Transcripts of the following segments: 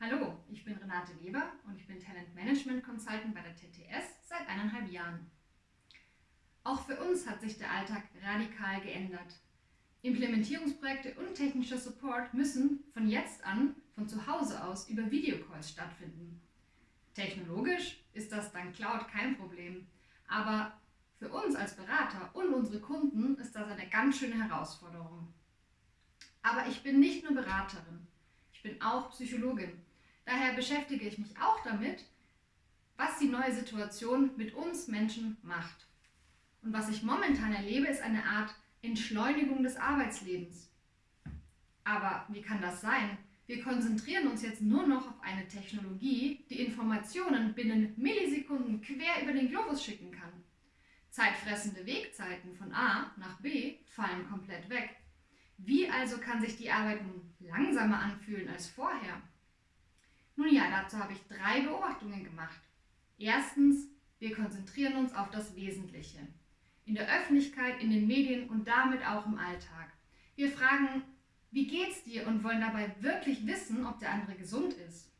Hallo, ich bin Renate Weber und ich bin Talent Management Consultant bei der TTS seit eineinhalb Jahren. Auch für uns hat sich der Alltag radikal geändert. Implementierungsprojekte und technischer Support müssen von jetzt an von zu Hause aus über Videocalls stattfinden. Technologisch ist das dank Cloud kein Problem, aber für uns als Berater und unsere Kunden ist das eine ganz schöne Herausforderung. Aber ich bin nicht nur Beraterin, bin auch Psychologin. Daher beschäftige ich mich auch damit, was die neue Situation mit uns Menschen macht. Und was ich momentan erlebe, ist eine Art Entschleunigung des Arbeitslebens. Aber wie kann das sein? Wir konzentrieren uns jetzt nur noch auf eine Technologie, die Informationen binnen Millisekunden quer über den Globus schicken kann. Zeitfressende Wegzeiten von A nach B fallen komplett weg. Wie also kann sich die Arbeit nun langsamer anfühlen als vorher? Nun ja, dazu habe ich drei Beobachtungen gemacht. Erstens, wir konzentrieren uns auf das Wesentliche. In der Öffentlichkeit, in den Medien und damit auch im Alltag. Wir fragen, wie geht's dir und wollen dabei wirklich wissen, ob der andere gesund ist.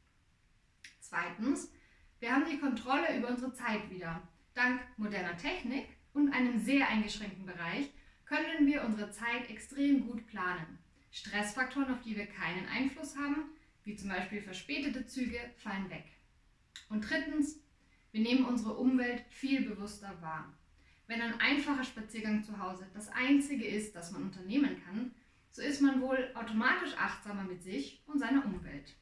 Zweitens, wir haben die Kontrolle über unsere Zeit wieder. Dank moderner Technik und einem sehr eingeschränkten Bereich können wir unsere Zeit extrem gut planen. Stressfaktoren, auf die wir keinen Einfluss haben, wie zum Beispiel verspätete Züge, fallen weg. Und drittens, wir nehmen unsere Umwelt viel bewusster wahr. Wenn ein einfacher Spaziergang zu Hause das Einzige ist, das man unternehmen kann, so ist man wohl automatisch achtsamer mit sich und seiner Umwelt.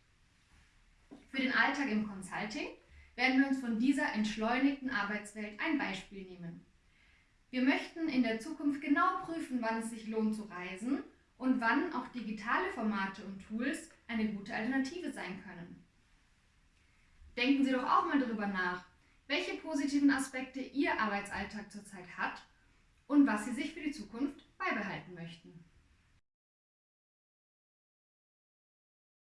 Für den Alltag im Consulting werden wir uns von dieser entschleunigten Arbeitswelt ein Beispiel nehmen. Wir möchten in der Zukunft genau prüfen, wann es sich lohnt zu reisen und wann auch digitale Formate und Tools eine gute Alternative sein können. Denken Sie doch auch mal darüber nach, welche positiven Aspekte Ihr Arbeitsalltag zurzeit hat und was Sie sich für die Zukunft beibehalten